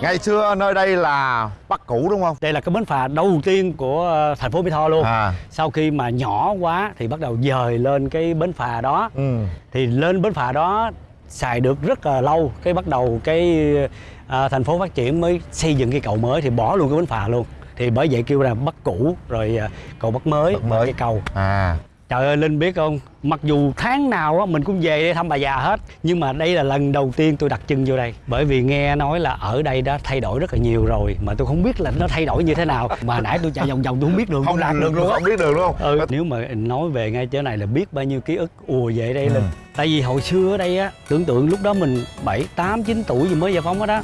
ngày xưa nơi đây là bắc cũ đúng không? Đây là cái bến phà đầu tiên của ờ, thành phố mỹ tho luôn. À. Sau khi mà nhỏ quá thì bắt đầu dời lên cái bến phà đó. Ừ. Thì lên bến phà đó xài được rất là lâu cái bắt đầu cái à, thành phố phát triển mới xây dựng cái cầu mới thì bỏ luôn cái bến phà luôn. Thì bởi vậy kêu là bắc cũ rồi à, cầu bắc mới, Bắc mới. cái cầu. À trời ơi linh biết không? Mặc dù tháng nào á mình cũng về đây thăm bà già hết nhưng mà đây là lần đầu tiên tôi đặt chân vô đây. Bởi vì nghe nói là ở đây đã thay đổi rất là nhiều rồi mà tôi không biết là nó thay đổi như thế nào. Mà nãy tôi chạy vòng vòng tôi không biết đường không lạc được luôn không biết đúng không ừ. nếu mà nói về ngay chỗ này là biết bao nhiêu ký ức ùa về đây Ừ. lên tại vì hồi xưa ở đây á tưởng tượng lúc đó mình bảy tám chín tuổi gì mới giải phóng đó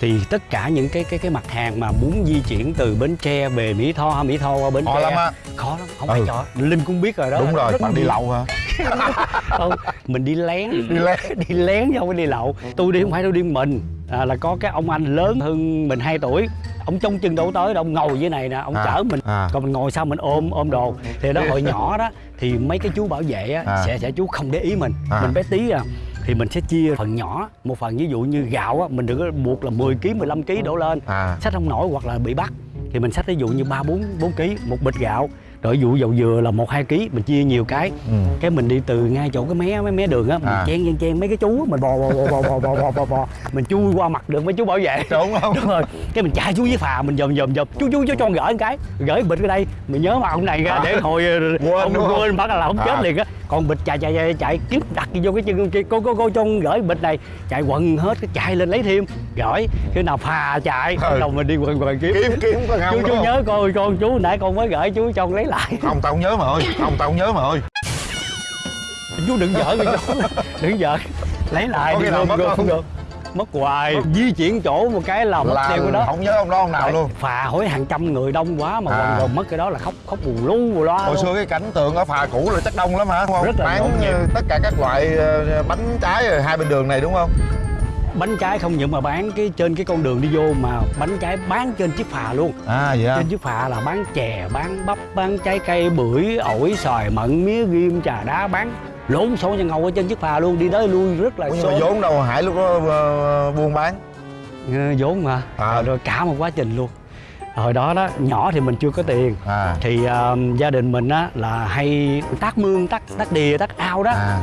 thì tất cả những cái cái cái mặt hàng mà muốn di chuyển từ bến tre về mỹ tho mỹ tho qua bến khó tre lắm á. khó lắm không Ừ. phải trò linh cũng biết rồi đó. Đúng rồi bạn đi lậu hả? Không mình đi lén. Đi lén. Đi lén chứ không phải đi lậu. Tôi đi không phải tôi đi mình. À, là có cái ông anh lớn hơn mình 2 tuổi. Ông trông chừng đâu tới đâu ông ngồi dưới này nè ông À, chở mình. à. còn mình ngồi sau mình ôm ôm đồ. Thì đó hồi nhỏ đó thì mấy cái chú bảo vệ á, À. sẽ sẽ chú không để ý mình. À. mình bé tí à thì mình sẽ chia phần nhỏ. Một phần ví dụ như gạo á mình đừng có buộc là 10 kg 15 kg đổ lên. À. Xách không nổi hoặc là bị bắt. Thì mình xách ví dụ như ba bốn bốn kg một bịch gạo. Rồi dụ dầu dừa là một hai kg mình chia nhiều cái. Ừ. cái mình đi từ ngay chỗ cái mé mấy mé đường á mình À. chen chen chen mấy cái chú mình bò bò bò bò bò bò bò bò, mình chui qua mặt được mấy chú bảo vệ. Đúng không? Đúng rồi. Cái mình chạy xuống dưới phà mình dòm dòm dòm. Chú chú chú cho gửi một cái. Gửi bịch ở đây. Mình nhớ mặt ông này ra để hồi Quên ông quên bắt là không chết À. liền á còn bịch chạy chạy chạy, chạy kiếm đặt vô cái chân kia. Cô cô cô cho gửi bịch này. Chạy quần hết cái chạy lên lấy thêm. Gửi khi nào phà chạy Ừ. đầu mình đi quần quần kiếm. Kiếm kiếm có không chú chú nhớ coi con chú nãy con mới gửi chú cho con lấy lại. Không tao không nhớ mà ơi không tao không nhớ mà ơi. Chú đừng giỡn với chú đừng giỡn. Lấy lại Có đi nào mất không? được mất hoài. Di chuyển chỗ một cái là mất tiêu cái đó. không nhớ ông đó ông nào luôn. phà hỏi hàng trăm người đông quá mà À. còn mất cái đó là khóc khóc bù lu bù loa hồi xưa cái cảnh tượng ở phà cũ là chắc đông lắm hả đúng không? Rất là bán nhịp. ờ, tất cả các loại ờ, bánh trái hai bên đường này đúng không? Bánh trái không những mà bán cái trên cái con đường đi vô mà bánh trái bán trên chiếc phà luôn. À vậy trên chiếc phà là bán chè bán bắp bán trái cây bưởi ổi xoài mận mía ghim trà đá bán lộn xộn nhân ngầu ở trên chiếc phà luôn đi tới lui rất là nhưng mà vốn đâu hải lúc đó ờ, buôn bán? Ờ, vốn mà. À. rồi cả một quá trình luôn. Hồi đó đó nhỏ thì mình chưa có tiền. À. Thì ờ, gia đình mình á là hay tác mương tác tác đìa tác ao đó. À.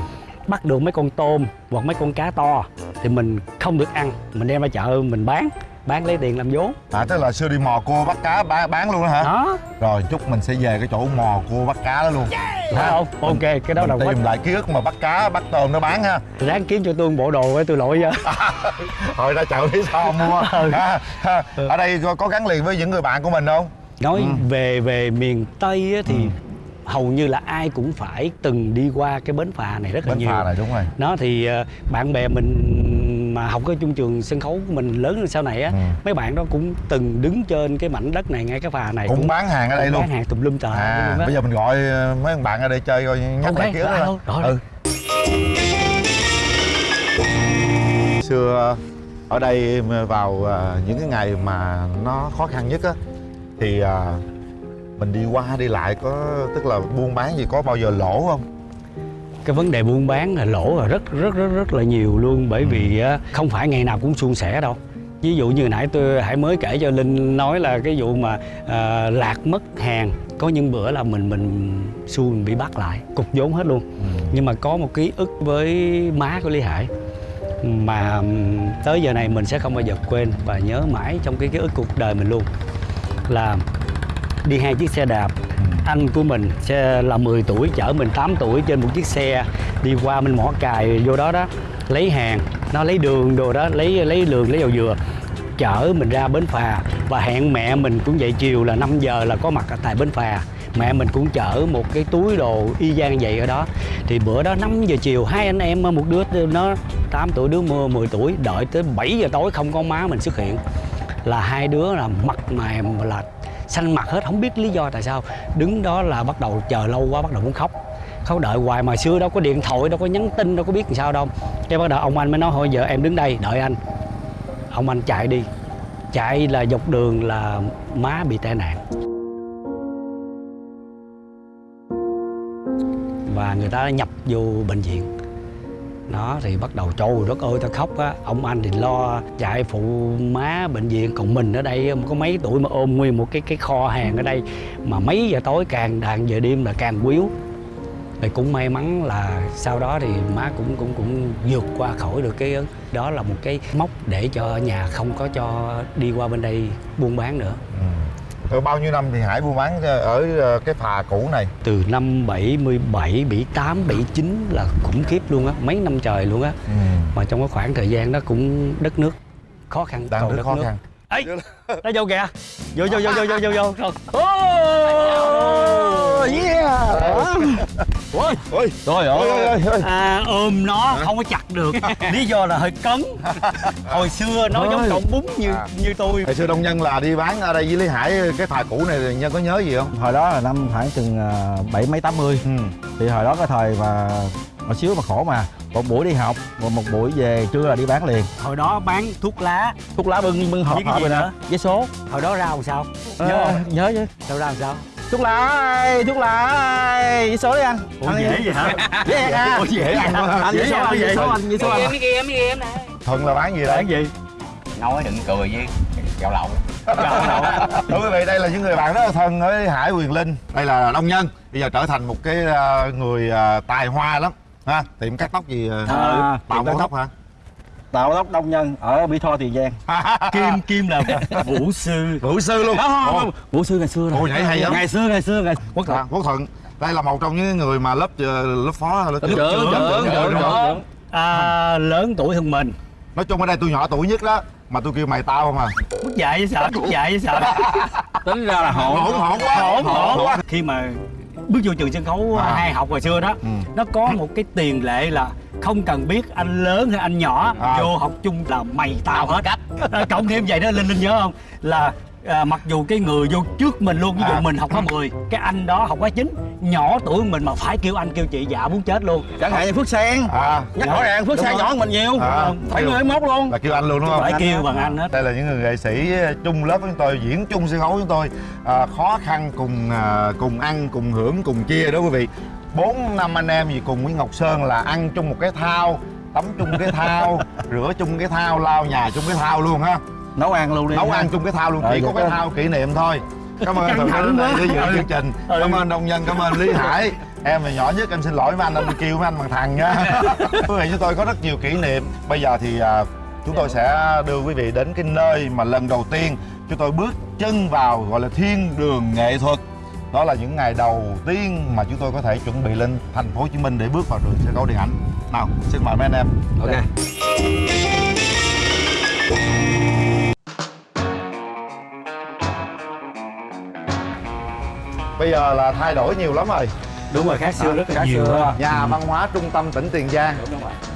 Bắt được mấy con tôm hoặc mấy con cá to thì mình không được ăn. Mình đem ra chợ mình bán bán lấy tiền làm vốn. À tức là xưa đi mò cua bắt cá bán, bán luôn đó hả? Đó. Rồi chúc mình sẽ về cái chỗ mò cua bắt cá đó luôn. Phải không ok cái đó là quá tìm lại ký ức mà bắt cá bắt tôm nó bán ha. Ráng kiếm cho tôi một bộ đồ để tôi lội cho hồi ra chợ lý sao mua. Ha. ở đây có, có gắn liền với những người bạn của mình không? Nói Ừ. về về miền tây á, thì Ừ. hầu như là ai cũng phải từng đi qua cái bến phà này rất là bến nhiều. phà này đúng rồi. Nó thì ờ, bạn bè mình mà học ở chung trường sân khấu của mình lớn lên sau này á Ừ. mấy bạn đó cũng từng đứng trên cái mảnh đất này ngay cái phà này cũng bán hàng ở đây cũng luôn. bán hàng tùm lum tờ à bây giờ mình gọi ờ, mấy thằng bạn ở đây chơi coi nhắc Ok, lại ký ức đó. ừ. xưa ở đây vào ờ, những cái ngày mà nó khó khăn nhất á thì ờ, mình đi qua đi lại có tức là buôn bán gì có bao giờ lỗ không cái vấn đề buôn bán là lỗ là rất rất rất rất là nhiều luôn. Bởi vì á, không phải ngày nào cũng suôn sẻ đâu. Ví dụ như nãy tôi hãy mới kể cho linh nói là cái vụ mà à, lạc mất hàng có những bữa là mình mình mình bị bắt lại cục vốn hết luôn. Nhưng mà có một ký ức với má của lý hải mà tới giờ này mình sẽ không bao giờ quên và nhớ mãi trong cái ký ức cuộc đời mình luôn. Là đi hai chiếc xe đạp anh của mình xe là 10 tuổi, chở mình 8 tuổi trên một chiếc xe đi qua mình mỏ cài, vô đó đó, lấy hàng. Nó lấy đường đồ đó, lấy lấy đường lấy dầu dừa, chở mình ra bến phà. Và hẹn mẹ mình cũng vậy chiều là 5 giờ là có mặt ở tại bến phà. Mẹ mình cũng chở một cái túi đồ y gian vậy ở đó. Thì bữa đó 5 giờ chiều, hai anh em, một đứa nó 8 tuổi, đứa mưa 10 tuổi, đợi tới 7 giờ tối không có má mình xuất hiện. Là hai đứa là mặt mày là xanh mặt hết, không biết lý do tại sao. Đứng đó là bắt đầu chờ lâu quá, bắt đầu muốn khóc. Khóc đợi hoài mà xưa đâu có điện thoại, đâu có nhắn tin, đâu có biết làm sao đâu. Cái bắt đầu ông anh mới nói, thôi giờ em đứng đây, đợi anh. Ông anh chạy đi. Chạy là dọc đường là má bị tai nạn. Và người ta nhập vô bệnh viện đó, thì bắt đầu, trời đất ơi, tao khóc á. Ông anh thì lo chạy phụ má bệnh viện, còn mình ở đây có mấy tuổi mà ôm nguyên một cái cái kho hàng ở đây. Mà mấy giờ tối càng đàn giờ đêm là càng quýu. Thì cũng may mắn là sau đó thì má cũng cũng cũng vượt qua khỏi được cái, đó là một cái mốc để cho nhà không có cho đi qua bên đây buôn bán nữa. Ừ. Rồi bao nhiêu năm thì Hải buôn bán ở ờ, cái phà cũ này? từ năm 77, 78, 79 là khủng khiếp luôn á, mấy năm trời luôn á. Ừ. Mà trong cái khoảng thời gian đó cũng đất nước khó khăn, Đang rất đất khó nước. khăn. Ê, nó vô kìa. Vô vô vô vô vô vô vô. Rồi. Oh, yeah. Ôi, Ôi, Trời ôi, ôi, ôi, ôi. à, ôm nó không có chặt được. Lý do là hơi cấn. Hồi xưa nó giống cọng bún như À. như tôi. Hồi xưa Đông Nhân là đi bán ở đây với Lý Hải cái phà cũ này thì Nhân có nhớ gì không? Hồi đó là năm khoảng chừng à, bảy mấy tám mươi Ừ. Thì hồi đó cái thời mà Một xíu mà khổ mà Một buổi đi học Một, một buổi về trưa là đi bán liền Hồi đó bán thuốc lá, Thuốc lá bưng bưng hộp Với hộp gì rồi nè nữa? Giấy số hồi đó ra làm sao? Nhớ Nhớ không? Nhớ chứ Đâu ra làm sao? Thuốc lá ơi, thuốc lá ơi Giấy số đi anh Ủa đi. dễ vậy hả? Dễ ăn à Ủa, dễ ăn quá. Anh Dễ số anh, giấy số anh, giấy số anh em em nè. Thuận là bán gì đây? Bán gì? nói đừng cười với gạo lậu Thưa quý vị, đây là những người bạn rất là thân với Hải Quyền Linh Đây là Đông Nhân Bây giờ trở thành một cái ờ, người ờ, tài hoa lắm ha Tiệm cắt tóc gì ờ, À, Tạo tiệm cắt mẫu tóc hả? Tạo tóc đông nhân ở Mỹ Tho Tiền Giang Kim Kim là vũ sư. Vũ sư luôn Không không không Vũ sư ngày xưa rồi nhảy hay lắm. Ngày xưa ngày xưa ngày Quốc à, Quốc Thuận Đây là một trong những người mà lớp ờ, lớp phó lớp trưởng, trưởng, trưởng, trưởng, trưởng. À, lớn tuổi hơn mình. Nói chung ở đây tôi nhỏ tuổi nhất đó Mà tôi kêu mày tao không à Bước dạy với sợ, bước dạy với sợ. Tính ra là hỗn Hỗn hỗn quá Hỗn hỗn. Khi mà bước vô trường sân khấu À. hai học hồi xưa đó, Ừ. nó có một cái tiền lệ là không cần biết anh lớn hay anh nhỏ À. vô học chung là mày tao hết cách cộng thêm vậy đó linh linh nhớ không là à, mặc dù cái người vô trước mình luôn ví dụ À. mình học khóa 10 cái anh đó học khóa 9 nhỏ tuổi mình mà phải kêu anh kêu chị dạ muốn chết luôn. Chẳng hạn như Phước Sen À Nhắc rõ ràng Phước Sen nhỏ hơn mình nhiều. À. Phải người mốt luôn. là kêu anh luôn đúng không? phải kêu bằng anh hết. Đây là những người nghệ sĩ chung lớp với chúng tôi, diễn chung sân khấu với chúng tôi. À, Khó khăn cùng à, cùng ăn, cùng hưởng, cùng chia đó quý vị. Bốn năm anh em gì cùng với Ngọc Sơn là ăn chung một cái thao Tắm chung cái thao, rửa chung cái thao, lau nhà chung cái thao luôn ha Nấu ăn luôn đi Nấu ha. ăn chung cái thao luôn, chỉ có cái thao kỷ niệm thôi. Cảm ơn thẳng đến đây để dự chương trình. Ừ. Cảm ơn Đông Nhân, cảm ơn Lý Hải. Em là nhỏ nhất, em xin lỗi mấy anh, anh kêu mấy anh bằng thằng nha. Quý vị chúng tôi có rất nhiều kỷ niệm. Bây giờ thì à, chúng tôi sẽ đưa quý vị đến cái nơi mà lần đầu tiên chúng tôi bước chân vào gọi là thiên đường nghệ thuật. Đó là những ngày đầu tiên mà chúng tôi có thể chuẩn bị lên thành phố Hồ Chí Minh để bước vào trường sân khấu điện ảnh. Nào xin mời mấy anh em. Ok bây giờ là thay đổi nhiều lắm rồi. Đúng rồi khác xưa rất là Khác nhiều xưa. nhà văn hóa trung tâm tỉnh Tiền Giang.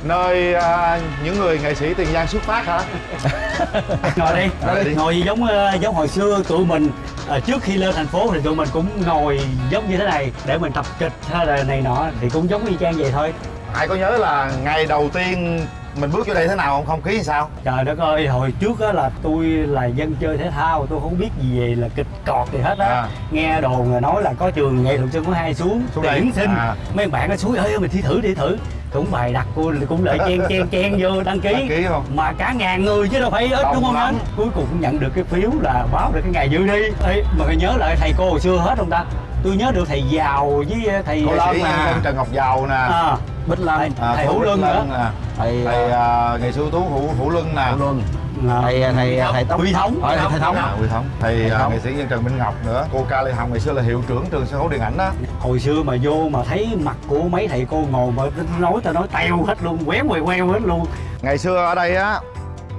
Nơi à, những người nghệ sĩ Tiền Giang xuất phát hả? Ngồi đi. Ngồi đi. ngồi giống ờ, giống hồi xưa tụi mình. Ờ, trước khi lên thành phố thì tụi mình cũng ngồi giống như thế này để mình tập kịch hay là này nọ thì cũng giống y chang vậy thôi. Hải có nhớ là ngày đầu tiên mình bước vô đây thế nào? Không không khí sao? Trời đất ơi hồi trước á là tôi là dân chơi thể thao tôi không biết gì về là kịch cọt gì hết á. À. nghe đồn là nói là có trường nghệ thuật sân có hai xuống tuyển sinh. À. mấy bạn nó suối ơi mình thi thử đi thử. Cũng bài đặt cô cũng lại chen chen chen vô đăng ký. Đăng ký không? mà cả ngàn người chứ đâu phải ít Đông đúng không lắm. anh? Cuối cùng cũng nhận được cái phiếu là báo được cái ngày dự thi. Ê, mà phải nhớ lại thầy cô hồi xưa hết không ta? Tôi nhớ được thầy giàu với thầy nghệ Lâm sĩ à. nhân dân Trần Ngọc Giàu nè. À, Bích thầy, à, thầy hữu Lân nữa nè Thầy thầy à, nghệ sĩ ưu tú Hữu Hữu Luân nè. Hữu Luân. À. Thầy thầy thầy Tóc Huy Thống. Ờ, thầy Thống. À, Huy Thống. Thầy Thầy à, nghệ sĩ nhân Trần Minh Ngọc nữa. Cô Ca Lê Hồng ngày xưa là hiệu trưởng trường sân khấu điện ảnh đó. Hồi xưa mà vô mà thấy mặt của mấy thầy cô ngồi mà nói tao nói teo hết luôn quéo queo queo hết luôn. Ngày xưa ở đây á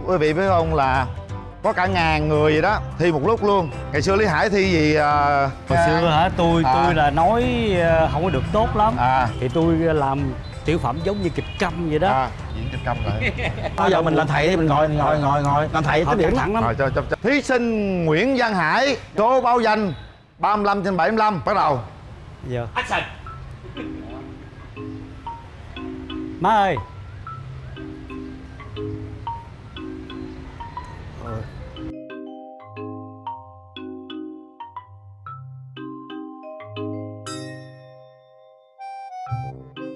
quý vị biết không là có cả ngàn người vậy đó thi một lúc luôn. Ngày xưa Lý Hải thi gì à, hồi xưa hả? Tôi À. tôi là nói ờ, không có được tốt lắm. À. Thì tôi làm tiểu phẩm giống như kịch câm vậy đó. À diễn kịch câm lại Bây giờ mình làm thầy đi mình ngồi ngồi ngồi ngồi. Làm thầy tính điểm thẳng lắm. Rồi cho, cho, cho. thí sinh Nguyễn Văn Hải số báo danh 35 trên 75 bắt đầu. Giờ action. Má ơi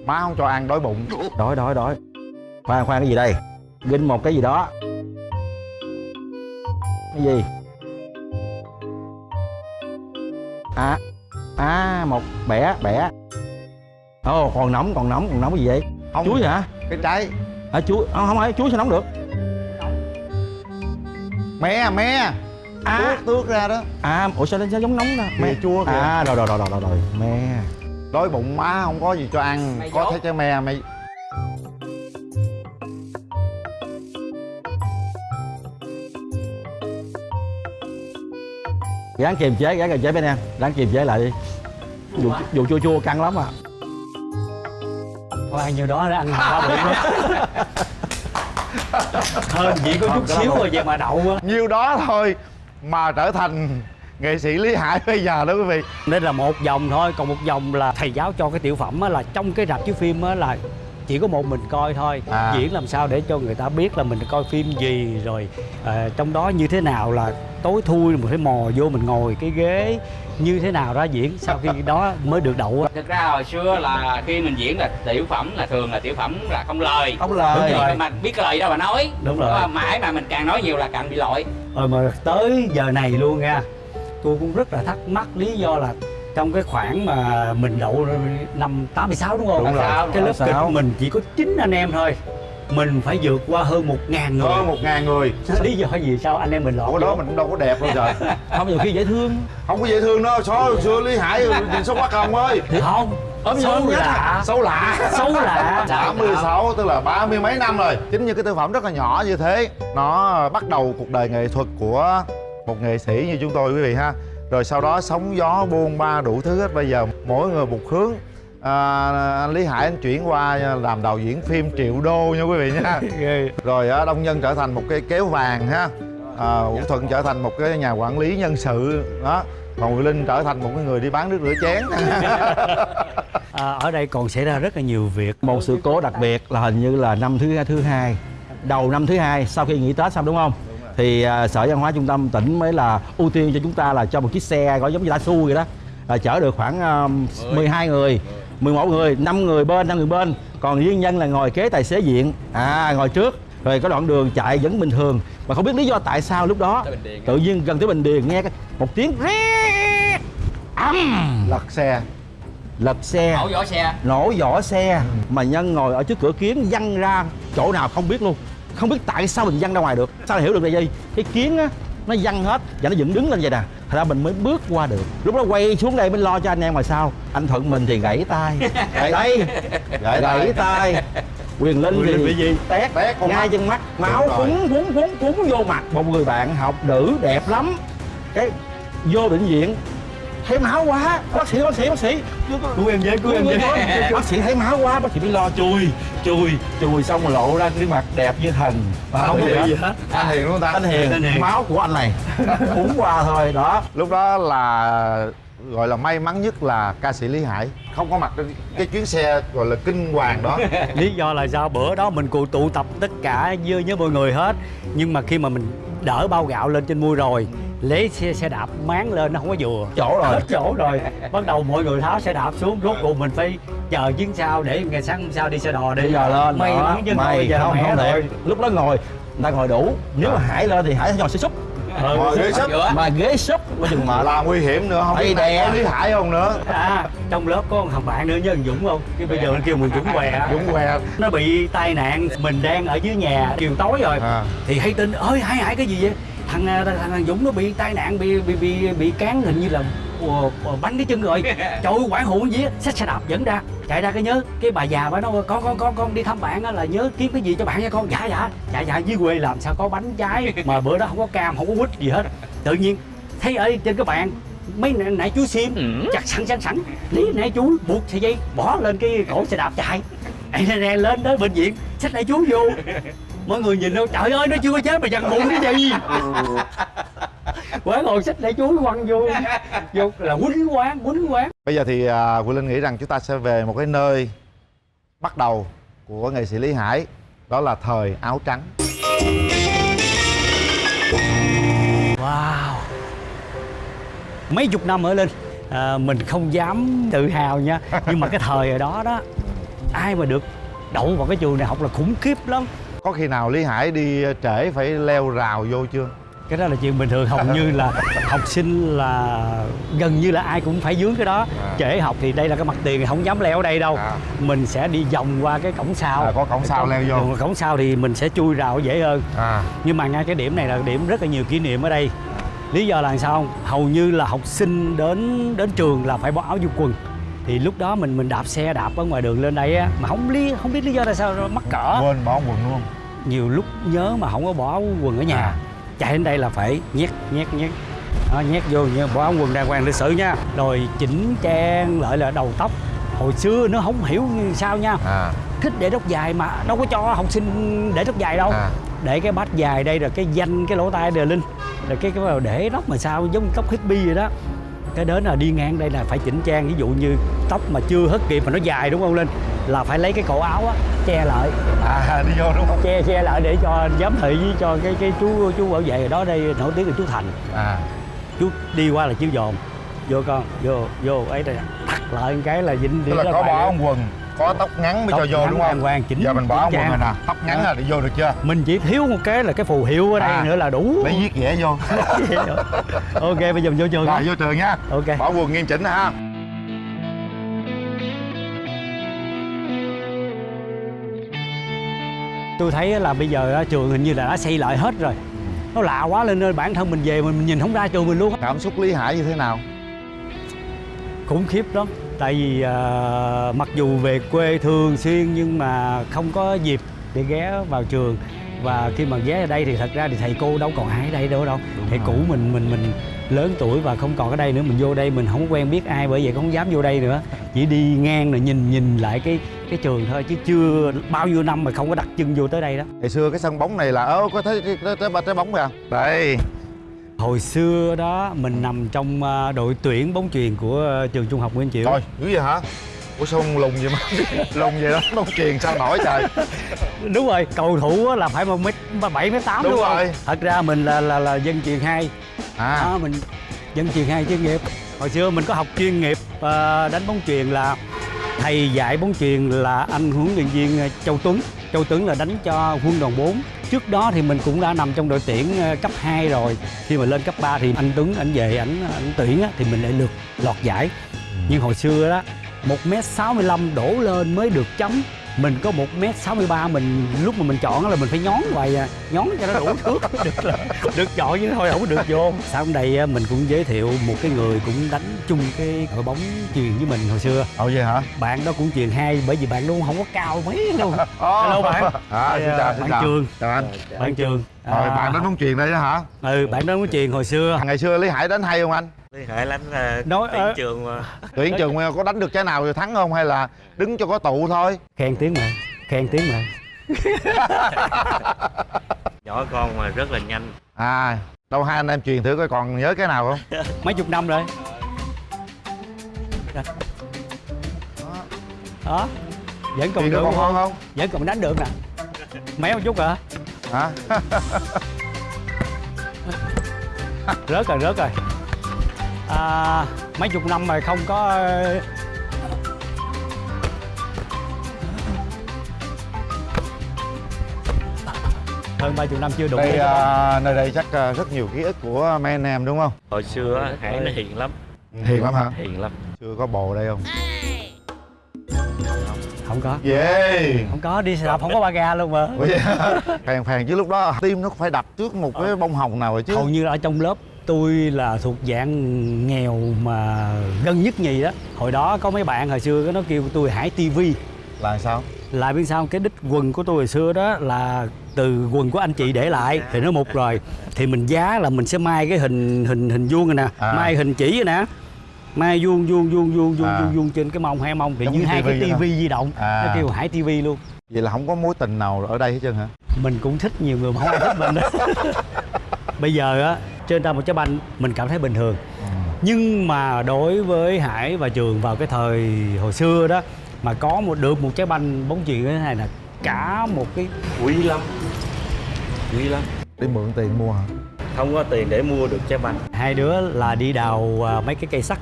má không cho ăn đói bụng. Đói đói đói. Khoan khoan cái gì đây? Ghinh một cái gì đó. Cái gì? À à một bẻ bẻ. Ồ còn nóng còn nóng còn nóng cái gì vậy? Không. chuối hả? Cái trái. À, chuối? Không, không phải chuối sao nóng được. Me me à. Tuốt tuốt ra đó. À ủa sao nó giống nóng đó me chua kìa. À rồi rồi rồi rồi rồi rồi. Me đói bụng má không có gì cho ăn. Mày có dốt. thấy trái me mày ráng kiềm chế ráng kiềm chế bên em. Ráng kiềm chế lại đi. Dù, dù chua chua căng lắm à. Thôi ăn nhiêu đó đã ăn ba bụng đó. Hơn chỉ có chút xíu rồi vậy mà đậu á nhiêu đó thôi mà trở thành nghệ sĩ lý hải bây giờ đó quý vị Nên là một vòng thôi Còn một vòng là thầy giáo cho cái tiểu phẩm á Là trong cái rạp chiếu phim á là chỉ có một mình coi thôi À. diễn làm sao để cho người ta biết là mình coi phim gì rồi ờ, trong đó như thế nào là tối thui mình phải mò vô mình ngồi cái ghế như thế nào đó diễn sau khi đó mới được đậu á. thực ra hồi xưa là khi mình diễn là tiểu phẩm là thường là tiểu phẩm là không lời không lời Đúng rồi. mà biết lời đâu mà nói Đúng rồi. Mãi mà mình càng nói nhiều là càng bị lỗi rồi mà tới giờ này luôn nha tôi cũng rất là thắc mắc lý do là trong cái khoảng mà mình đậu năm 86 đúng không? Đúng rồi. Cái lớp 86. kịch mình chỉ có 9 anh em thôi. Mình phải vượt qua hơn một ngàn người. hơn một ngàn người. Lý do gì sao anh em mình lọt Ủa đó mình cũng đâu có đẹp đâu trời không nhiều khi dễ thương. Không có dễ thương đâu. Số hồi xưa lý hải nhìn số bắc không ơi? Không. Ốm xấu nhất lạ. xấu lạ. Xấu lạ. 36 tức là ba mươi mấy năm rồi. Chính như cái tác phẩm rất là nhỏ như thế nó bắt đầu cuộc đời nghệ thuật của một nghệ sĩ như chúng tôi quý vị ha. Rồi sau đó sóng gió buôn ba đủ thứ hết. Bây giờ mỗi người một hướng. À, anh Lý Hải anh chuyển qua làm đạo diễn phim triệu đô nha quý vị nha. Rồi á, Đông Nhân trở thành một cái kéo vàng ha. À, Vũ Thuận trở thành một cái nhà quản lý nhân sự. Đó. Còn Nguyễn Linh trở thành một cái người đi bán nước rửa chén. À, ở đây còn xảy ra rất là nhiều việc. Một sự cố đặc biệt là hình như là năm thứ thứ hai. Đầu năm thứ hai sau khi nghỉ tết xong đúng không thì à, sở văn hóa trung tâm tỉnh mới là ưu tiên cho chúng ta là cho một chiếc xe gọi giống như Dasu vậy đó. Là chở được khoảng um, 12 người 11 người 5 người bên 5 người bên. Còn riêng nhân là ngồi kế tài xế diện à ngồi trước. Rồi có đoạn đường chạy vẫn bình thường. Mà không biết lý do tại sao lúc đó tự nhiên gần tới bình điền nghe cái- một tiếng ré âm lật xe. Lật xe. Nổ vỏ xe. Nổ vỏ xe. Mà nhân ngồi ở trước cửa kiến văng ra chỗ nào không biết luôn không biết tại sao mình văng ra ngoài được. Sao hiểu được là gì cái kiến á nó văng hết và nó dựng đứng lên vậy nè. Thật ra mình mới bước qua được. Lúc đó quay xuống đây mới lo cho anh em ngoài sau. Anh thuận mình thì gãy tay. Gãy đây Gãy tay. gãy tay. quyền linh bị thì gì? tét Tét con ngay chân mắt. Máu phúng phúng phúng phúng vô mặt. Một người bạn học nữ đẹp lắm. Cái vô bệnh viện thấy máu quá. Bác sĩ bác sĩ bác sĩ. Cứu em với cứu em với. bác sĩ thấy máu quá bác sĩ mới lo chui chui chui xong rồi lộ ra cái mặt đẹp như thần. Mà không? Có gì gì hết anh hiền luôn ta? Anh hiền, Anh Hiền. máu của anh này. Uống qua thôi đó. Lúc đó là gọi là may mắn nhất là ca sĩ Lý Hải. Không có mặt trên cái chuyến xe gọi là kinh hoàng đó. Lý do là sao bữa đó mình cụ tụ tập tất cả với với mọi người hết. Nhưng mà khi mà mình đỡ bao gạo lên trên mui rồi. Lấy xe xe đạp máng lên nó không có vừa. Chỗ rồi. Hết chỗ rồi. Bắt đầu mọi người tháo xe đạp xuống rốt cuộc mình phải chờ chuyến sau để ngày sáng hôm sau đi xe đò đi. Bây giờ lên. May mắn chứ thôi giờ không không rồi. Lúc đó ngồi người ta ngồi đủ. Nếu mà hải lên thì hải sẽ ngồi xe xúc Ừ. ngồi ghế sấp. mà ghế xúc có chừng mệt là nguy hiểm nữa không biết đè. có Lý Hải không nữa. À trong lớp có một thằng bạn nữa với thằng Dũng không? Cái bây giờ nó kêu mình Dũng què. Dũng què. Nó bị tai nạn mình đang ở dưới nhà chiều tối rồi. À. thì hay tin ơi hải hải cái gì vậy? Thằng à, thằng, thằng Dũng nó bị tai nạn bị bị bị bị cán hình như là ờ, ờ, bắn cái chân rồi trời ơi quản hụ gì á xách xe đạp dẫn ra. Chạy ra cái nhớ cái bà già bà nói con con con con đi thăm bạn á là nhớ kiếm cái gì cho bạn nha con. Dạ dạ. Dạ dạ dưới quê làm sao có bánh trái mà bữa đó không có cam không có quýt gì hết. Tự nhiên thấy ở trên cái bàn mấy nãy, nãy chú sim chặt sẵn sẵn sẵn. Lý nãy chú buộc sợi dây bỏ lên cái cổ xe đạp chạy. Nè, nè, lên tới bệnh viện xách nãy chú vô. Mọi người nhìn đâu trời ơi nó chưa có chết mà dằn bụng cái gì quán ngồi xách nãy chú quăng vô. Vô là quýnh quán quýnh quán. Bây giờ thì à, Quỳnh Linh nghĩ rằng chúng ta sẽ về một cái nơi bắt đầu của nghệ sĩ Lý Hải đó là thời áo trắng. Wow. Mấy chục năm ở lên à, mình không dám tự hào nha. Nhưng mà cái thời ở đó đó ai mà được đậu vào cái trường này học là khủng khiếp lắm. Có khi nào lý hải đi trễ phải leo rào vô chưa cái đó là chuyện bình thường hầu như là học sinh là gần như là ai cũng phải dướng cái đó. À. trễ học thì đây là cái mặt tiền thì không dám leo ở đây đâu. À. mình sẽ đi vòng qua cái cổng sau. À, có cổng sau leo vô. Cổng sau thì mình sẽ chui rào dễ hơn. À. Nhưng mà ngay cái điểm này là điểm rất là nhiều kỷ niệm ở đây. Lý do là sao không? Hầu như là học sinh đến đến trường là phải bỏ áo vô quần. Thì lúc đó mình mình đạp xe đạp ở ngoài đường lên đây á mà không lý không biết lý do tại sao mắc cỡ. Quên bỏ quần luôn. Nhiều lúc nhớ mà không có bỏ quần ở nhà. À. chạy đến đây là phải nhét nhét nhét. Đó, nhét vô như bỏ áo quần đàng hoàng lịch sự nha. Rồi chỉnh trang lại là đầu tóc. Hồi xưa nó không hiểu sao nha. À. Thích để tóc dài mà đâu có cho học sinh để tóc dài đâu. À. Để cái bát dài đây là cái danh cái lỗ tai đều linh rồi cái cái để tóc mà sao giống tóc hippie vậy đó cái đến là đi ngang đây là phải chỉnh trang ví dụ như tóc mà chưa hất kịp mà nó dài đúng không linh là phải lấy cái cổ áo á che lại. À đi vô đúng không? Che che lại để cho giám thị với cho cái cái chú chú bảo vệ ở đó đây nổi tiếng là chú thành. À. Chú đi qua là chú dồn vô con vô vô ấy đây thắt lại cái là dính tức là có bỏ ông quần có tóc ngắn mới Tóc cho vô đúng không? đàng hoàng, chỉnh- giờ mình bỏ quần rồi nè. Tóc ngắn À. là đi vô được chưa? Mình chỉ thiếu một cái là cái phù hiệu ở đây À. nữa là đủ. lấy viết vẽ vô. Ok bây giờ mình vô trường rồi thôi. vô trường nha. Ok. Bỏ quần nghiêm chỉnh ha. Tôi thấy là bây giờ trường hình như là đã xây lại hết rồi. Nó lạ quá lên ơi bản thân mình về mình nhìn không ra trường mình luôn. Cảm xúc lý hải như thế nào khủng khiếp lắm. Tại vì à, mặc dù về quê thường xuyên nhưng mà không có dịp để ghé vào trường. Và khi mà ghé ở đây thì thật ra thì thầy cô đâu còn ai ở đây đâu. Đâu thầy rồi. cũ mình mình mình lớn tuổi và không còn ở đây nữa. Mình vô đây mình không quen biết ai bởi vậy không dám vô đây nữa. Chỉ đi ngang rồi nhìn nhìn lại cái cái trường thôi chứ chưa bao nhiêu năm mà không có đặt chân vô tới đây đó. Ngày xưa cái sân bóng này là ơ có thấy cái- cái trái, trái bóng kìa. Đây hồi xưa đó mình nằm trong à, đội tuyển bóng chuyền của à, trường trung học Nguyễn Chiểu. Rồi dữ vậy hả? Ủa sao lùng vậy mà? Lùng vậy đó bóng truyền sao nổi trời? Đúng rồi cầu thủ là phải một mét bảy mét tám Đúng đúng, không? rồi. thật ra mình là là là dân chuyền hai. À. Đó, mình dân chuyền hai chuyên nghiệp. Hồi xưa mình có học chuyên nghiệp ờ, đánh bóng chuyền là thầy dạy bóng chuyền là anh huấn luyện viên Châu Tuấn Châu Tuấn là đánh cho quân đoàn 4 trước đó thì mình cũng đã nằm trong đội tuyển ờ, cấp 2 rồi. Khi mà lên cấp 3 thì anh Tuấn anh về ảnh ảnh tuyển á, thì mình lại lượt lọt giải. Nhưng hồi xưa đó 1m65 đổ lên mới được chấm mình có 1m63 mình lúc mà mình chọn là mình phải nhón hoài à. Nhón cho nó đủ thước. Được là được chọn chứ thôi không có được vô. Sau đây mình cũng giới thiệu một cái người cũng đánh chung cái đội bóng chuyền với mình hồi xưa. Ồ vậy hả? Bạn đó cũng chuyền hai bởi vì bạn cũng không có cao mấy đâu Ồ. Hello bạn. à, xin Đây, chào à, xin bạn chào Trường. chào anh. Bạn trường rồi bạn đánh bóng truyền đây đó hả? Ừ bạn đó cũng chuyền hồi xưa. Ngày xưa lý hải đánh hay không anh? Lý Hải đánh là Nói- tuyển ờ. trường mà. Tuyển trường có đánh được trái nào rồi thắng không? Hay là đứng cho có tụ thôi? Khen tiếng mà khen tiếng mà nhỏ con mà rất là nhanh. À đâu hai anh em truyền thử coi còn nhớ cái nào không? Mấy chục năm rồi. Đó vẫn còn truyền được ngon không? Vẫn còn đánh được nè. Méo một chút hả hả? Rớt rồi rớt rồi. À, mấy chục năm rồi không có ờ, hơn ba chục năm chưa đụng đây à, nơi đây chắc à, rất nhiều ký ức của mấy anh em đúng không? Hồi xưa Hải nó hiền lắm. Hiền lắm hả? Hiền lắm. Chưa có bồ đây không không có. Yeah. Không có đi xe đạp không có ba ga luôn mà. Ủa vậy hả? phèn phèn chứ lúc đó tim nó phải đập trước một cái bông hồng nào rồi chứ. Hầu như ở trong lớp tôi là thuộc dạng nghèo mà gần nhất nhì đó. Hồi đó có mấy bạn hồi xưa nó kêu tôi hải tivi là sao? Lại biết sao cái đích quần của tôi hồi xưa đó là từ quần của anh chị để lại thì nó mục rồi. Thì mình giá là mình sẽ mai cái hình hình hình vuông này nè À. mai hình chỉ rồi nè mai vuông vuông vuông vuông vuông À. vuông vuông trên cái mông hai mông thì như hai cái tivi di động À. nó kêu hải tivi luôn. Vậy là không có mối tình nào ở đây hết trơn hả? Mình cũng thích nhiều người mà không ai thích mình đó. Bây giờ á trên tay một trái banh mình cảm thấy bình thường. Nhưng mà đối với hải và trường vào cái thời hồi xưa đó mà có một được một trái banh bóng chuyền như thế này là cả một cái quý lắm. Quý lắm. Để mượn tiền mua hả? Không có tiền để mua được trái banh. Hai đứa là đi đào à, mấy cái cây sắt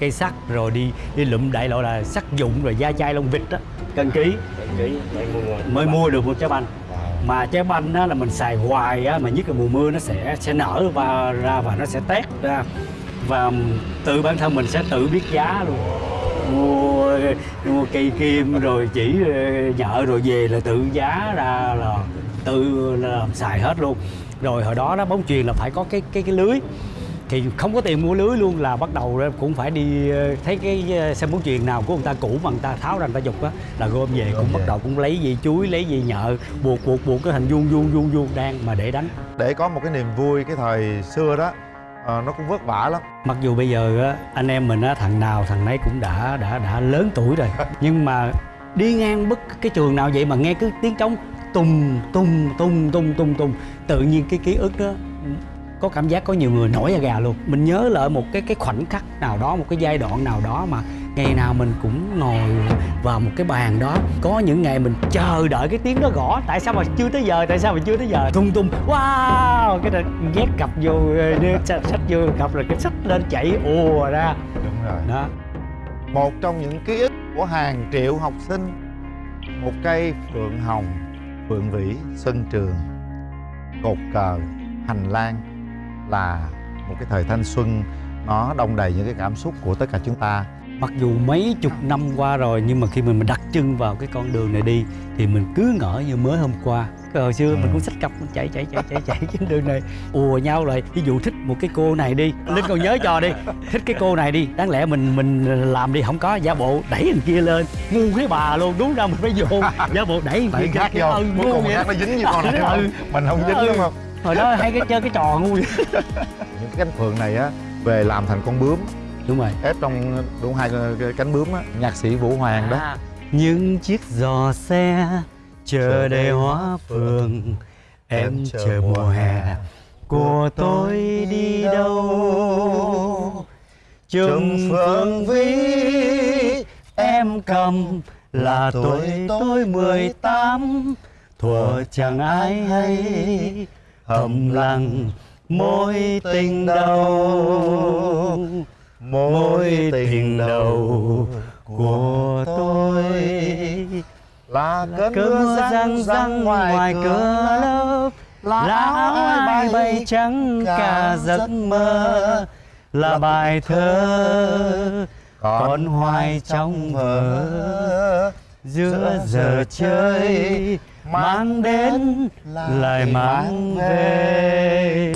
cây sắt rồi đi đi lụm đại loại là sắt dụng rồi da chai lông vịt á cân ký. Mới mua được một trái banh. Mà trái banh á là mình xài hoài á mà nhất là mùa mưa nó sẽ sẽ nở và ra và nó sẽ tét ra. Và tự bản thân mình sẽ tự biết giá luôn. Mua mua cây kim rồi chỉ ờ, nhợ rồi về là tự giá ra là tự làm xài hết luôn. Rồi hồi đó đó bóng chuyền là phải có cái cái cái lưới thì không có tiền mua lưới luôn là bắt đầu cũng phải đi ờ, thấy cái ờ, xe bóng chuyền nào của người ta cũ mà người ta tháo ra người ta dục á là gom về cũng bắt đầu cũng lấy gì chuối lấy gì nhợ buộc buộc buộc cái hình vuông vuông vuông vuông đan mà để đánh. Để có một cái niềm vui cái thời xưa đó ờ, nó cũng vất vả lắm. Mặc dù bây giờ á anh em mình á thằng nào thằng nấy cũng đã đã đã lớn tuổi rồi. Nhưng mà đi ngang bất cái trường nào vậy mà nghe cứ tiếng trống tung tung tung tung tung tung tự nhiên cái ký ức đó có cảm giác có nhiều người nổi da gà luôn. Mình nhớ lại một cái cái khoảnh khắc nào đó một cái giai đoạn nào đó mà ngày nào mình cũng ngồi vào một cái bàn đó. Có những ngày mình chờ đợi cái tiếng đó gõ. Tại sao mà chưa tới giờ? Tại sao mà chưa tới giờ? Tung tung. Wow! Cái là nhét cặp vô ờ, sách vô cặp rồi cái sách lên chạy ùa ra. Đúng rồi. Đó. Một trong những ký ức của hàng triệu học sinh một cây phượng hồng phượng vĩ sân trường cột cờ hành lang là một cái thời thanh xuân nó đông đầy những cái cảm xúc của tất cả chúng ta. Mặc dù mấy chục năm qua rồi nhưng mà khi mình, mình đặt chân vào cái con đường này đi thì mình cứ ngỡ như mới hôm qua. Cái hồi xưa mình cũng xách cặp mình chạy chạy chạy chạy chạy trên đường này ùa nhau lại. Ví dụ thích một cái cô này đi linh còn nhớ cho đi thích cái cô này đi đáng lẽ mình mình làm đi không có giả bộ đẩy anh kia lên. Ngu cái bà luôn đúng ra mình phải vô giả bộ đẩy đẩy kia khác vô ừ, ngu vậy nó dính như con này Ừ. mình không dính Ừ. đúng không hồi đó hay cái chơi cái trò ngu vậy. những cái cánh phượng này á về làm thành con bướm. Đúng rồi. Ép trong đúng hai cánh bướm á nhạc sĩ vũ hoàng đó. Những chiếc giò xe chờ đầy hoa phượng. em chờ mùa hè. của tôi đi đâu? trùng phương vĩ em cầm là tuổi tôi mười tám. thuở chẳng ai hay thầm lặng mối tình đầu. Mối tình đầu của tôi là cơn mưa răng răng ngoài cửa lớp. là áo ai bay trắng cả giấc mơ. là bài thơ còn hoài trong vở. giữa giờ chơi mang đến lại mang về.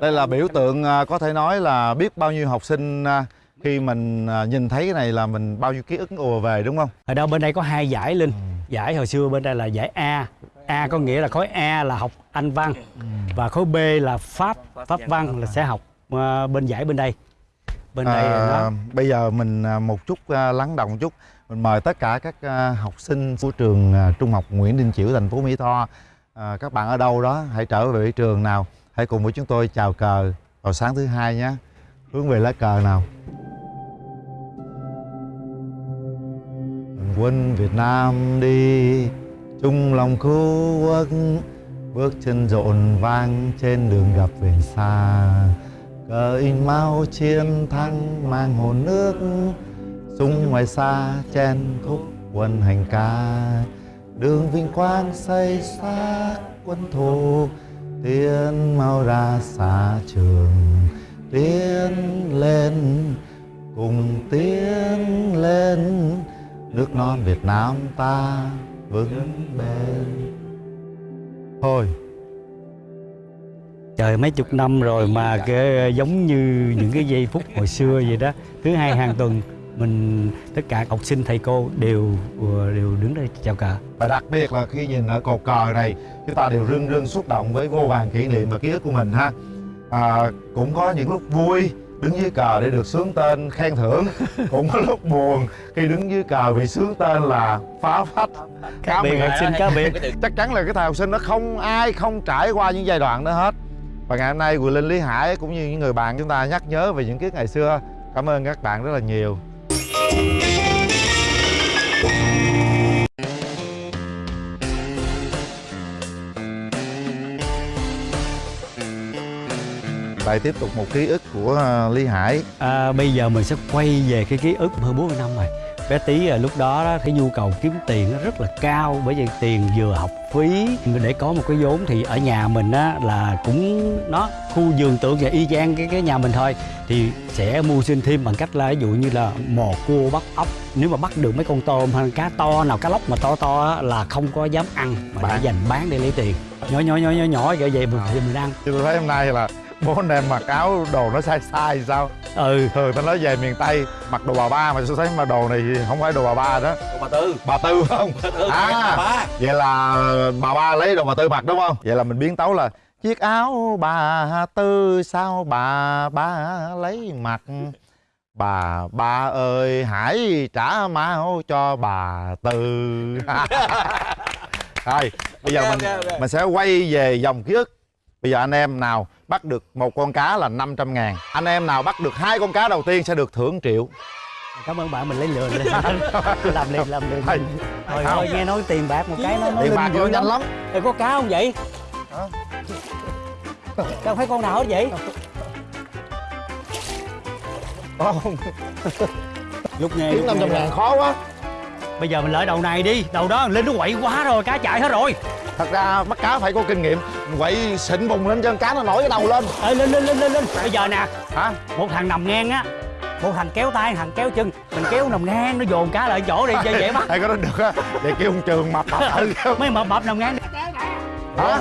Đây là biểu tượng à, có thể nói là biết bao nhiêu học sinh à, khi mình à, nhìn thấy cái này là mình bao nhiêu ký ức ùa về đúng không? Ở đâu bên đây có hai giải linh. Giải hồi xưa bên đây là giải A. A có nghĩa là khối A là học Anh văn và khối B là Pháp Pháp văn là sẽ học bên giải bên đây. Bên đây À, bây giờ mình một chút lắng động một chút mình mời tất cả các à, học sinh của trường à, trung học Nguyễn Đình Chiểu thành phố Mỹ Tho à, các bạn ở đâu đó hãy trở về trường nào. Hãy cùng với chúng tôi chào cờ vào sáng thứ hai nhé. Hướng về lá cờ nào? Quân Việt Nam đi chung lòng khu quốc. Bước chân rộn vang trên đường gặp về xa. Cờ in mau chiến thắng mang hồn nước sung ngoài xa chen khúc quân hành ca, đường vinh quang xây xác quân thù tiến mau ra xa trường, tiến lên, cùng tiến lên. Nước non Việt Nam ta vững bền. Thôi. Trời mấy chục năm rồi mà cái giống như những cái giây phút hồi xưa vậy đó. Thứ hai hàng tuần mình tất cả học sinh thầy cô đều ờ, đều đứng đây chào cờ và đặc biệt là khi nhìn ở cột cờ này chúng ta đều rưng rưng xúc động với vô vàn kỷ niệm và ký ức của mình ha. À, cũng có những lúc vui đứng dưới cờ để được sướng tên khen thưởng. Cũng có lúc buồn khi đứng dưới cờ bị sướng tên là phá phách. Cá biệt học sinh cá biệt. Chắc chắn là cái thời học sinh nó không ai không trải qua những giai đoạn đó hết. Và ngày hôm nay Quỳ Linh Lý Hải cũng như những người bạn chúng ta nhắc nhớ về những ức ngày xưa. Cảm ơn các bạn rất là nhiều lại tiếp tục một ký ức của à, Lý Hải. À, bây giờ mình sẽ quay về cái ký ức hơn 40 năm rồi bé tí à, lúc đó đó, cái nhu cầu kiếm tiền nó rất là cao bởi vì tiền vừa học phí để có một cái vốn thì ở nhà mình á là cũng nó khu vườn tượng và y chang cái cái nhà mình thôi thì sẽ mưu sinh thêm bằng cách là ví dụ như là mò cua bắt ốc nếu mà bắt được mấy con tôm hay cá to nào cá lóc mà to to á, là không có dám ăn mà Bán. để dành bán để lấy tiền nhỏ nhỏ nhỏ nhỏ nhỏ vậy vậy mình thì mình ăn Chứ tôi thấy hôm nay là bố anh em mặc áo đồ nó sai sai sao? Ừ. Thường ta nói về miền Tây mặc đồ bà ba mà tôi thấy mà đồ này không phải đồ bà ba đó. Bà tư. Bà Tư không? À vậy là bà ba lấy đồ bà Tư mặc đúng không? Vậy là mình biến tấu là Chiếc áo bà Tư sao bà ba lấy mặc? Bà ba ơi hãy trả máu cho bà Tư. Rồi bây giờ mình mình sẽ quay về dòng ký ức Bây giờ anh em nào bắt được một con cá là 500 ngàn Anh em nào bắt được hai con cá đầu tiên sẽ được thưởng triệu. Cảm ơn bạn mình lấy lừa lên. Làm liền làm liền. Thôi Không. thôi nghe nói tiền bạc một cái nó nó Tiền bạc nó nhanh lắm. Rồi có cá không vậy? Hả? đâu phải con nào hết vậy? Không, lúc nghe kiếm lúc 500 nghe ngàn khó quá bây giờ mình lợi đầu này đi đầu đó linh nó quậy quá rồi cá chạy hết rồi. Thật ra bắt cá phải có kinh nghiệm Quậy xịn bùng lên chân cá nó nổi cái đầu lên. Ê, lên lên lên lên lên. Bây giờ nè Hả? một thằng nằm ngang á một thằng kéo tay thằng kéo chân mình kéo nằm ngang nó dồn cá lại chỗ đi cho dễ bắt. Hay có đó được á Vậy kêu ông Trường mập mập thử mấy mập mập nằm ngang. Đi Hả?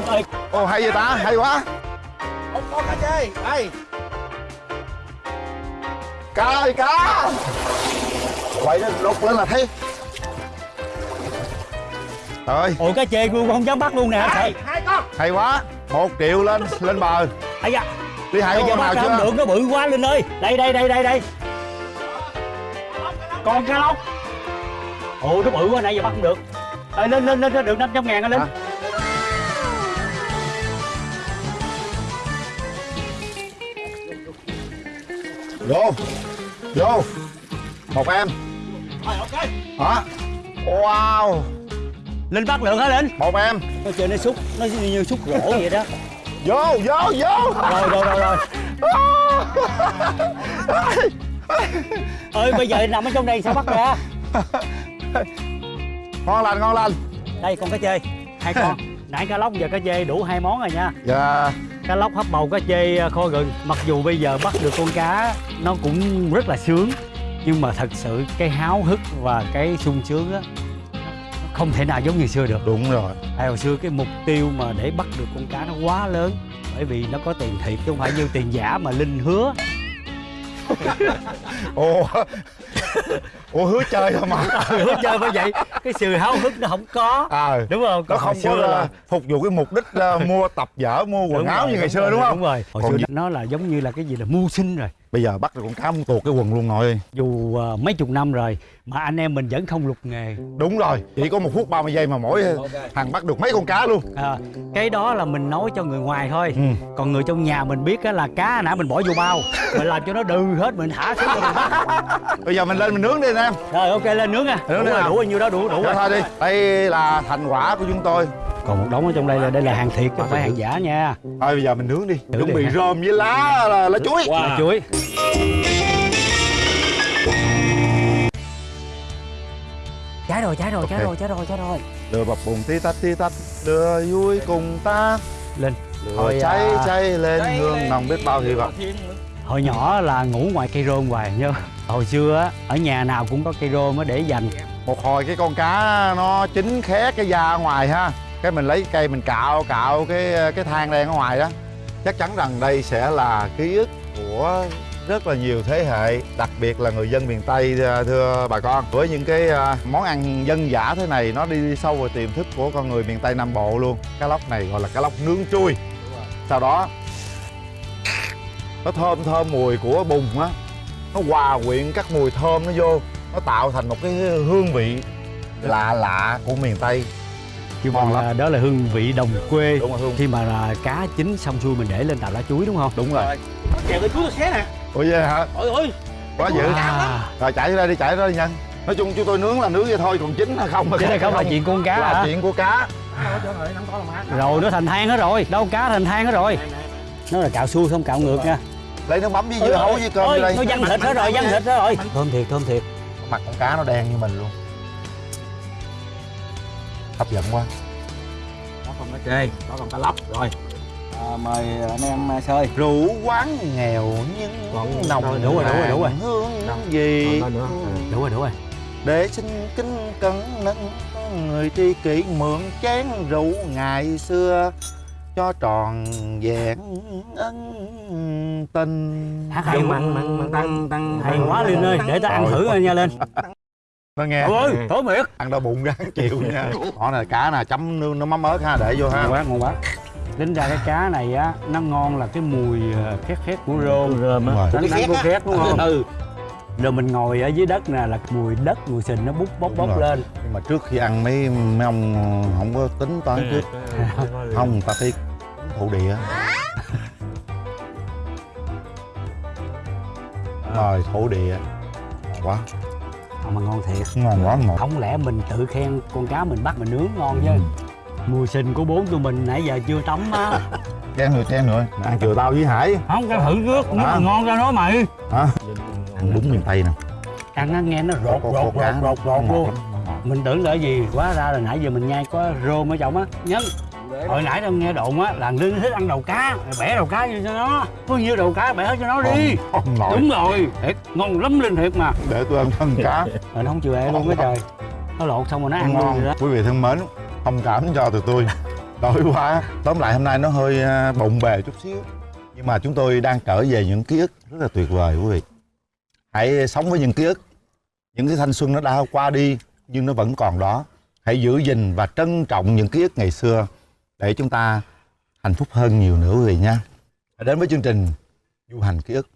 Ồ hay vậy ta, hay quá. Ông con cá chê đây Cá ơi cá. Quậy nó đục lên là thấy Rồi, ôi cá chê luôn không dám bắt luôn nè sợ hai con. Hay quá. Một triệu lên, lên bờ. Ấy da. Đi hai con nào bắt ra không chưa? được nó bự quá linh ơi. Đây đây đây đây đây. Con cá lóc. Ồ nó bự quá nãy giờ bắt không được. Ê, lên lên lên lên, được 500 ngàn linh? Hả? Vô. Vô. Một em. Rồi ok. Hả? Wow linh bắt được hả linh? Một em. Nó chơi nó xúc nó như xúc gỗ vậy đó. Vô, vô, vô. Rồi rồi rồi rồi. Ơi bây giờ nằm ở trong đây sao bắt ra? Ngon lành, ngon lành. Đây con cá chê. Hai con. Nãy cá lóc giờ cá chê đủ hai món rồi nha. Dạ. Cá lóc hấp bầu cá chê à, kho gừng. Mặc dù bây giờ bắt được con cá nó cũng rất là sướng. Nhưng mà thật sự cái háo hức và cái sung sướng á không thể nào giống như xưa được. Đúng rồi. Hồi xưa cái mục tiêu mà để bắt được con cá nó quá lớn bởi vì nó có tiền thiệt chứ không phải như tiền giả mà linh hứa. Ồ Ủa hứa chơi thôi mà hứa chơi bởi vậy. Cái sự háo hức nó không có. À, đúng không? Nó không hồi có xưa là phục vụ cái mục đích ờ, mua tập vở, mua quần Đúng áo rồi, như ngày xưa rồi, đúng không? đúng rồi. Hồi Còn xưa gì- nó là giống như là cái gì là mưu sinh rồi. Bây giờ bắt được con cá muốn tuột cái quần luôn nội dù ờ, mấy chục năm rồi mà anh em mình vẫn không lục nghề. Đúng rồi Chỉ có một phút 30 giây mà mỗi thằng bắt được mấy con cá luôn. À, cái đó là mình nói cho người ngoài thôi. Ừ. còn người trong nhà mình biết á là cá nãy mình bỏ vô bao mình làm cho nó đừ hết mình thả xuống. Cho mình bắt Bây giờ mình lên mình nướng đi anh em. Rồi ok lên nướng nha. Nướng đủ rồi đủ bao nhiêu đó đủ đủ rồi thôi đi. Đây là thành quả của chúng tôi. Còn một đống ở trong đây là đây là hàng thiệt chứ không phải hàng giả nha. Thôi bây giờ mình nướng đi. Nướng Chuẩn bị rơm với lá là, lá chuối. Là chuối. Cháy rồi cháy rồi cháy rồi cháy rồi cháy rồi. Đưa bập bùng tí tách tí tách. Đưa vui cùng ta. Lên. Lửa Thôi, cháy à, cháy lên hương nồng biết bao hy vọng hồi nhỏ là ngủ ngoài cây rơm hoài nhớ. Hồi xưa ở nhà nào cũng có cây rơm để dành. Một hồi cái con cá nó chín khét cái da ở ngoài ha Cái mình lấy cây mình cạo cạo cái cái than đen ở ngoài đó. Chắc chắn rằng đây sẽ là ký ức của rất là nhiều thế hệ Đặc biệt là người dân miền Tây à, thưa bà con. Với những cái à, món ăn dân dã thế này Nó đi sâu vào tiềm thức của con người miền Tây Nam Bộ luôn. Cá lóc này gọi là cá lóc nướng trui Sau đó Nó thơm thơm mùi của bùn á. Nó hòa quyện các mùi thơm nó vô. Nó tạo thành một cái hương vị lạ lạ của miền Tây. Chứ Ngon mà lắm. đó là hương vị đồng quê Đúng rồi hương. khi mà là cá chín xong xuôi mình để lên tàu lá chuối đúng không? Đúng rồi. Kèo cái chuối tôi xé nè. Ủa vậy hả? ôi ôi Quá dữ. À, Rồi chạy ra đi chạy ra đi nhân Nói chung chúng tôi nướng là nướng vậy thôi Còn chín hay không. Chứ đây không là chuyện con cá là hả? chuyện của cá. Rồi nó thành than hết rồi. Đâu cá thành than hết rồi. Nó là cạo xuôi không cạo ngược nha Lấy nước mắm với dưa hấu với cơm Ôi, đây nó văng thịt hết rồi văng thịt hết rồi thơm thiệt thơm thiệt mặt con cá nó đen như mình luôn hấp dẫn quá đó còn cá chê đó còn cá lóc rồi à, mời anh em à, sơi rượu quán nghèo nhưng Còn- nồng rồi, đủ rồi, đủ rồi, đủ rồi. hương Đâu? gì Còn nữa. Ừ. đúng rồi đúng rồi để xin kính cẩn nâng người tri kỷ mượn chén rượu ngày xưa cho tròn vẹn ân tình. Hát hay mặn mặn mặn tăng tăng hay quá Linh ơi. Để ta ăn Rồi. thử coi nha lên nó nghe. Trời ơi thối miệt. Ăn đau bụng ráng chịu nha. Đó này cá nè chấm nước nó mắm ớt ha để vô ha. Ngon quá ngon quá. Tính ra cái cá này á nó ngon là cái mùi ờ, khét khét của rơm rơm á. Rồi. đánh đánh của khét đúng không? Ừ. Rồi mình ngồi ở dưới đất nè là mùi đất mùi sình nó bút bốc Đúng bốc rồi. lên. Nhưng mà trước khi ăn mấy mấy ông không có tính toán trước. Không người ta phải thổ địa. Rồi thổ địa. Ngon quá. Ờ, mà ngon thiệt. Ngon quá ngọt không lẽ mình tự khen con cá mình bắt mình nướng ngon chứ? Ừ. mùi sình của bốn tụi mình nãy giờ chưa tắm á. Chen nữa chen nữa ăn chừa tao với hải. Không cái thử trước nó À. ngon ra nói mày. Hả? Ăn đúng miền tây nè. Ăn nó nghe nó rột rột rột rột rột luôn. mình tưởng là gì quá ra là nãy giờ mình nhai có rôm ở trong á. Nhân hồi nãy tao nghe đồn á là linh thích ăn đầu cá bẻ đầu cá cho nó. Có nhiêu đầu cá bẻ hết cho nó đi. Không, không nổi đúng rồi thiệt ngon lắm linh thiệt mà. Để tôi ăn thân cá. Rồi nó không chịu bẻ luôn á trời. Nó lột xong rồi nó ăn luôn ngon. rồi đó. Quý vị thân mến thông cảm cho tụi tôi. Đói quá. Tóm lại hôm nay nó hơi à, bộn bề chút xíu. Nhưng mà chúng tôi đang trở về những ký ức rất là tuyệt vời quý vị. Hãy sống với những ký ức. Những cái thanh xuân nó đã qua đi nhưng nó vẫn còn đó. Hãy giữ gìn và trân trọng những ký ức ngày xưa để chúng ta hạnh phúc hơn nhiều nữa quý vị nha đến với chương trình du hành ký ức.